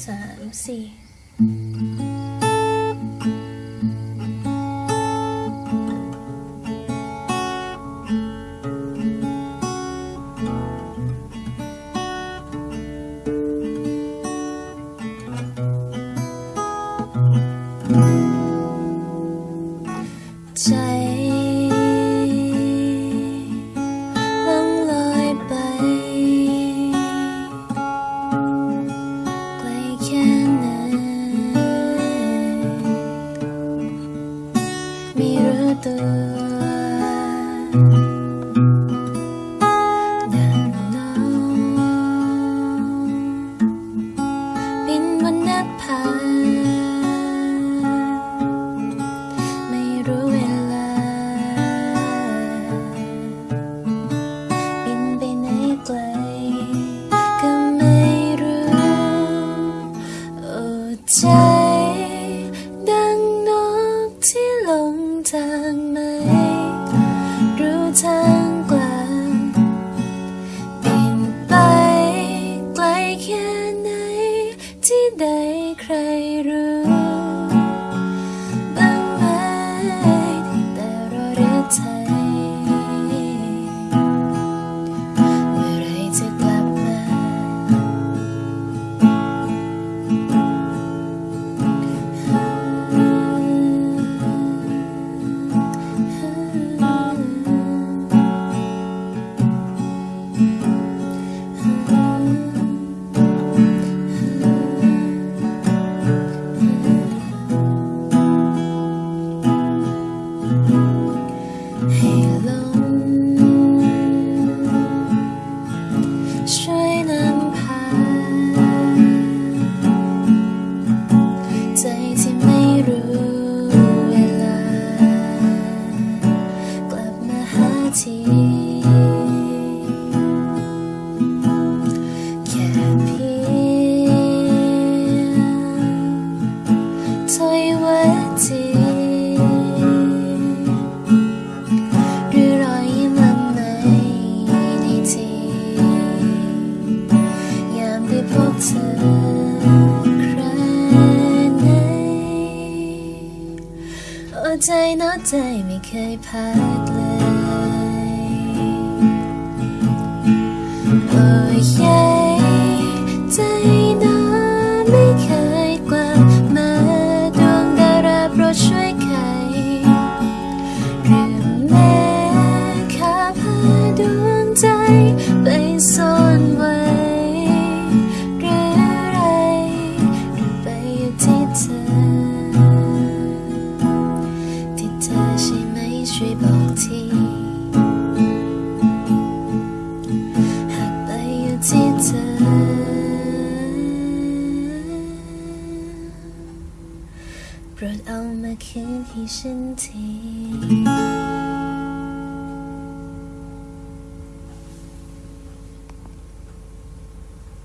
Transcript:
sun. Let's see. Mm-hmm. える ใจนอใจไม่เคยพักเลย โอ้ยใจนอไม่เคยกว่ามาดวงดาราโปรดช่วยไขเรื่องแม่ข้าพาดวงใจไปสู่ Rhoed o'r mae cyn hi sy'n ti